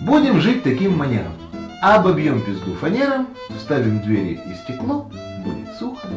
Будем жить таким манером. Обобьем пизду фанером, вставим двери и стекло, будет сухо.